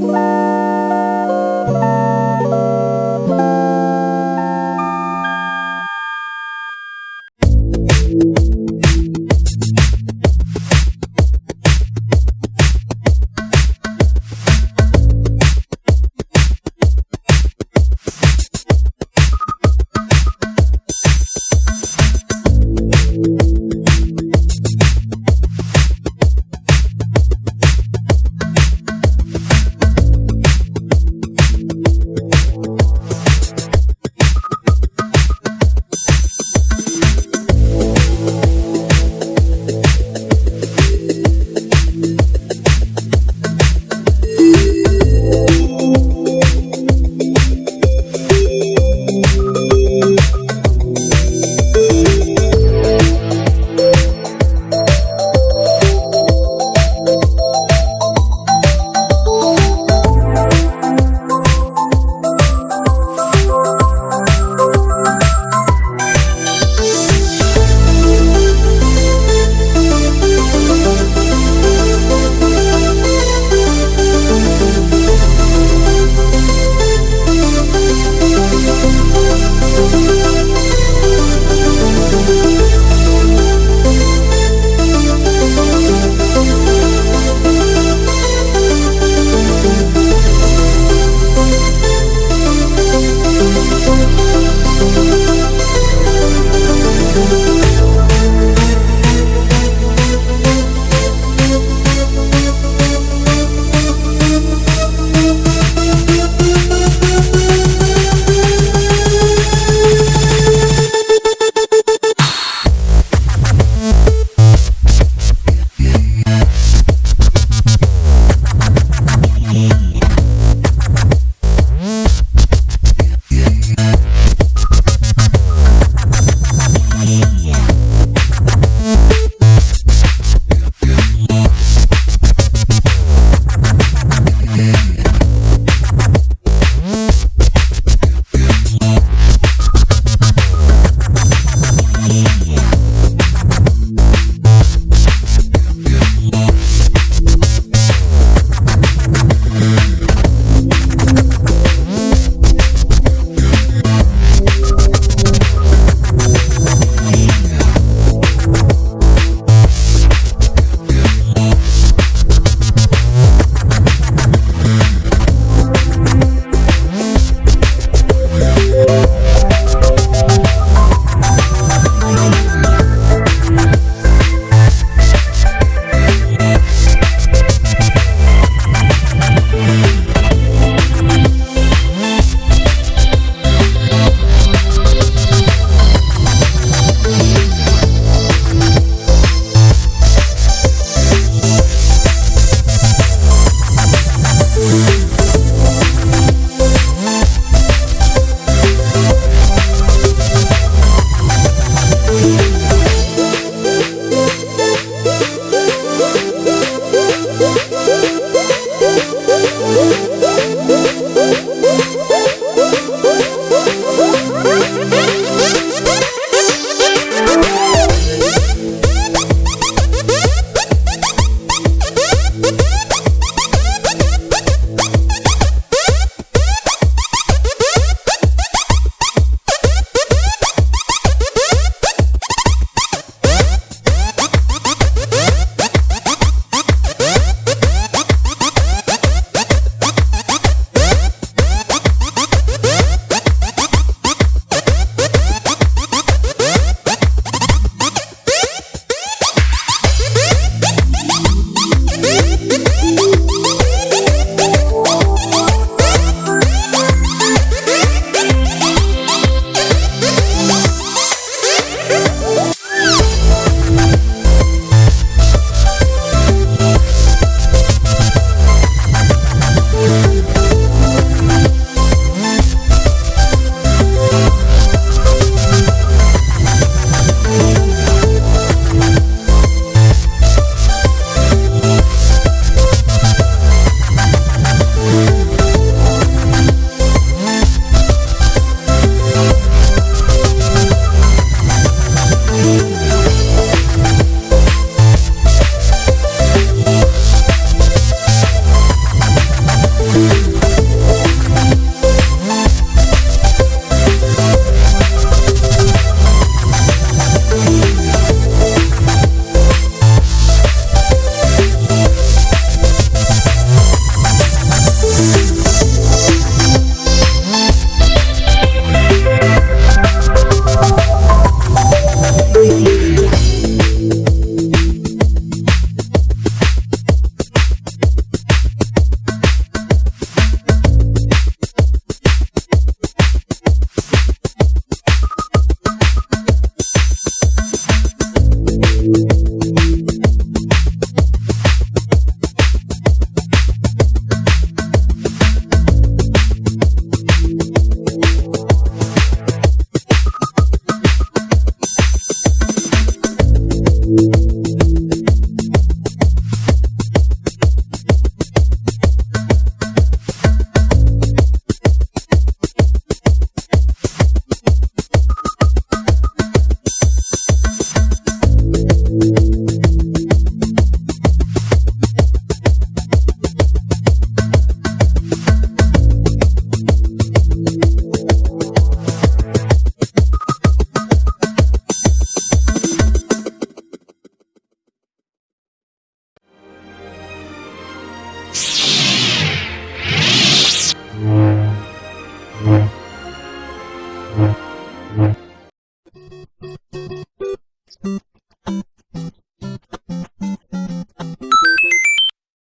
Bye.